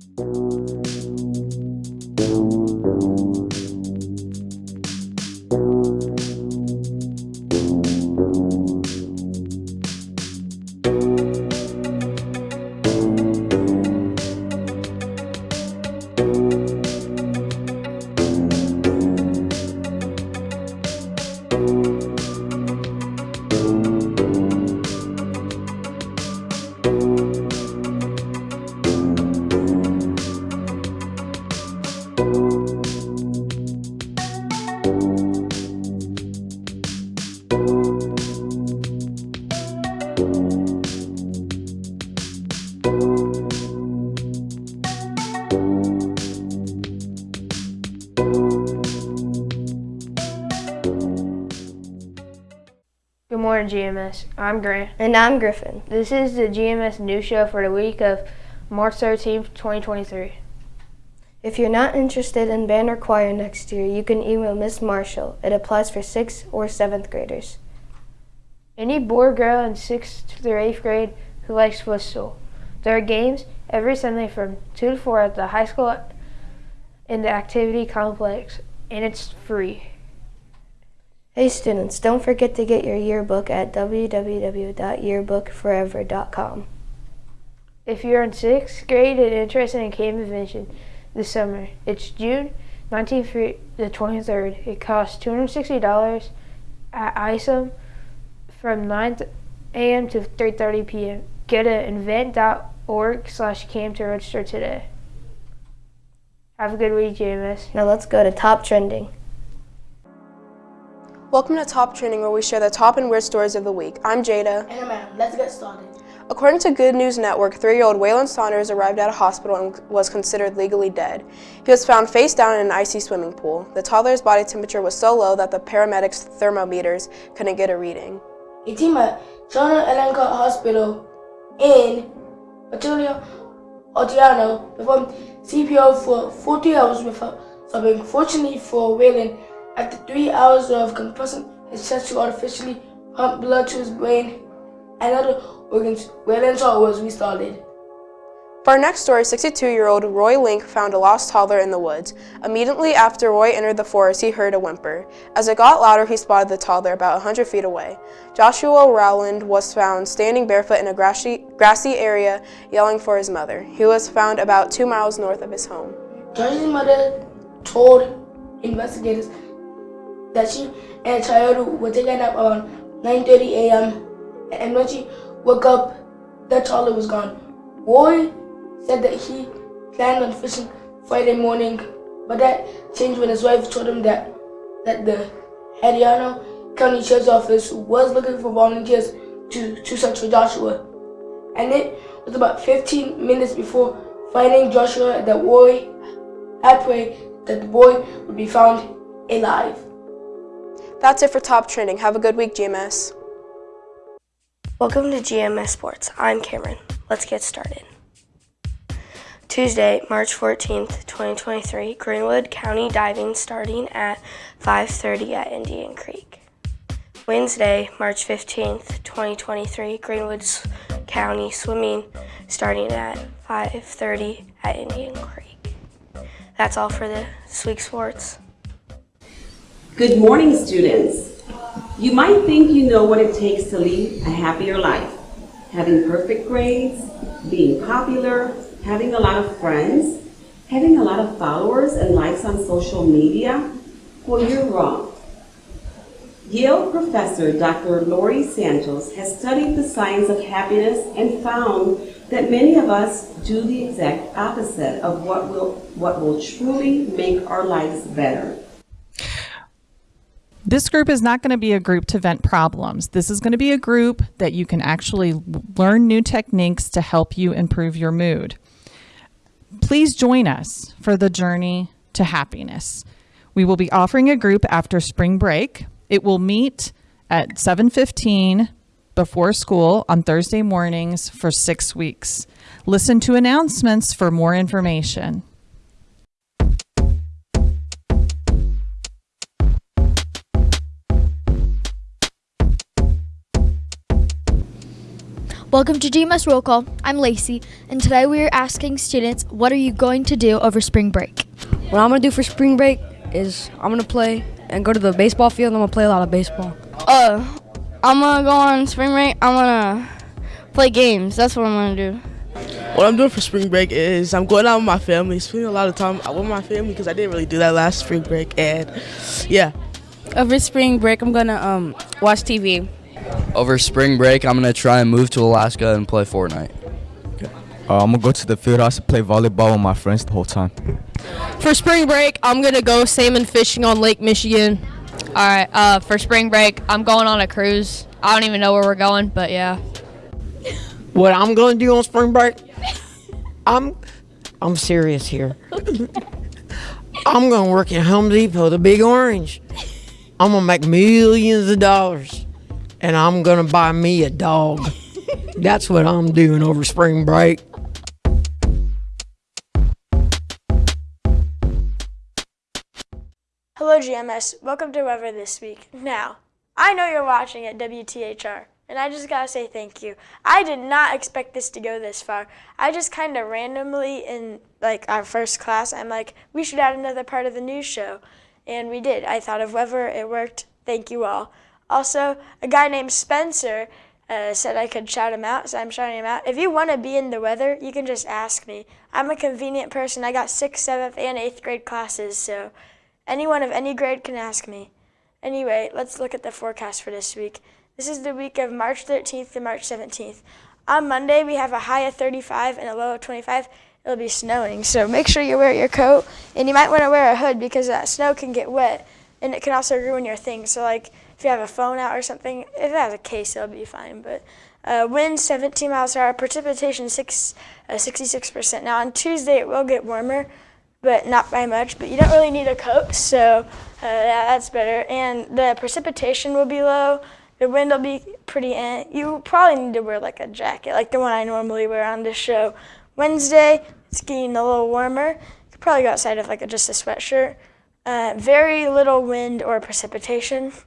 Good morning, GMS. I'm Grant. And I'm Griffin. This is the GMS news show for the week of March 13th, 2023. If you're not interested in band or choir next year, you can email Miss Marshall. It applies for 6th or 7th graders. Any boy or girl in 6th through 8th grade who likes football. There are games every Sunday from 2 to 4 at the high school in the activity complex, and it's free. Hey students, don't forget to get your yearbook at www.yearbookforever.com. If you're in 6th grade and interested in Camp Invention this summer, it's June 19th through the 23rd. It costs $260 at ISOM from 9 a.m. to 3.30 p.m. Go to invent.org slash camp to register today. Have a good week, JMS. Now let's go to top trending. Welcome to Top Trending, where we share the top and weird stories of the week. I'm Jada. And man, let's get started. According to Good News Network, three-year-old Waylon Saunders arrived at a hospital and was considered legally dead. He was found face down in an icy swimming pool. The toddler's body temperature was so low that the paramedics' thermometers couldn't get a reading. A team at John Elenka Hospital in Batulia, Otiano performed CPR for 40 hours without stopping. Fortunately for Waylon, after three hours of compressing his chest to artificially pump blood to his brain and other organs, heart was restarted. For our next story, 62-year-old Roy Link found a lost toddler in the woods. Immediately after Roy entered the forest, he heard a whimper. As it got louder, he spotted the toddler about 100 feet away. Joshua Rowland was found standing barefoot in a grassy, grassy area, yelling for his mother. He was found about two miles north of his home. Josh's mother told investigators that she and the were taken up around 9.30 a.m. and when she woke up, the toddler was gone. Roy said that he planned on fishing Friday morning, but that changed when his wife told him that that the Hadiano County Sheriff's Office was looking for volunteers to, to search for Joshua. And it was about 15 minutes before finding Joshua that Roy had prayed that the boy would be found alive. That's it for Top Trending. Have a good week, GMS. Welcome to GMS Sports. I'm Cameron. Let's get started. Tuesday, March 14th, 2023, Greenwood County diving starting at 5.30 at Indian Creek. Wednesday, March 15th, 2023, Greenwood County swimming starting at 5.30 at Indian Creek. That's all for this week's sports. Good morning, students. You might think you know what it takes to lead a happier life. Having perfect grades, being popular, having a lot of friends, having a lot of followers and likes on social media. Well, you're wrong. Yale professor Dr. Laurie Santos has studied the science of happiness and found that many of us do the exact opposite of what will, what will truly make our lives better. This group is not going to be a group to vent problems. This is going to be a group that you can actually learn new techniques to help you improve your mood. Please join us for the journey to happiness. We will be offering a group after spring break. It will meet at 7:15 before school on Thursday mornings for 6 weeks. Listen to announcements for more information. Welcome to GMS Roll Call. I'm Lacey, and today we are asking students, what are you going to do over spring break? What I'm gonna do for spring break is I'm gonna play and go to the baseball field. and I'm gonna play a lot of baseball. Uh, I'm gonna go on spring break. I'm gonna play games. That's what I'm gonna do. What I'm doing for spring break is I'm going out with my family, spending a lot of time out with my family because I didn't really do that last spring break. And yeah, Over spring break, I'm gonna um watch TV. Over spring break, I'm gonna try and move to Alaska and play Fortnite. Uh, I'm gonna go to the field house and play volleyball with my friends the whole time. For spring break, I'm gonna go salmon fishing on Lake Michigan. All right. Uh, for spring break, I'm going on a cruise. I don't even know where we're going, but yeah. What I'm gonna do on spring break? I'm I'm serious here. I'm gonna work at Home Depot, the Big Orange. I'm gonna make millions of dollars, and I'm gonna buy me a dog. That's what I'm doing over spring break. Hello, GMS. Welcome to Weather This Week. Now, I know you're watching at WTHR, and I just gotta say thank you. I did not expect this to go this far. I just kind of randomly, in like our first class, I'm like, we should add another part of the news show. And we did. I thought of weather, it worked. Thank you all. Also, a guy named Spencer uh, said I could shout him out, so I'm shouting him out. If you want to be in the weather, you can just ask me. I'm a convenient person. I got sixth, seventh, and eighth grade classes, so anyone of any grade can ask me. Anyway, let's look at the forecast for this week. This is the week of March 13th to March 17th. On Monday, we have a high of 35 and a low of 25. It'll be snowing, so make sure you wear your coat, and you might want to wear a hood because that snow can get wet, and it can also ruin your things. So, like, if you have a phone out or something, if it has a case, it'll be fine. But uh, wind 17 miles per hour, precipitation six, uh, 66%. Now, on Tuesday, it will get warmer, but not by much. But you don't really need a coat, so uh, yeah, that's better. And the precipitation will be low. The wind will be pretty. Eh. You probably need to wear like a jacket, like the one I normally wear on this show. Wednesday, it's getting a little warmer. You could probably go outside with like a, just a sweatshirt. Uh, very little wind or precipitation.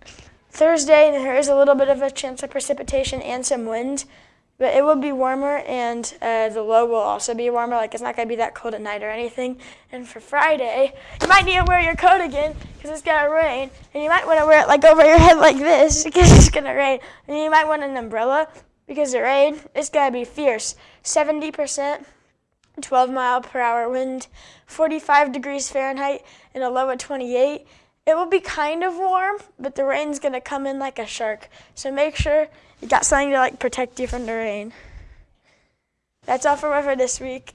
Thursday, there is a little bit of a chance of precipitation and some wind, but it will be warmer and uh, the low will also be warmer. Like it's not going to be that cold at night or anything. And for Friday, you might need to wear your coat again because it's going to rain. And you might want to wear it like over your head like this because it's going to rain. And you might want an umbrella because the rain is going to be fierce. 70%. 12 mile per hour wind, 45 degrees Fahrenheit, and a low of 28. It will be kind of warm, but the rain's gonna come in like a shark. So make sure you got something to like protect you from the rain. That's all for weather this week.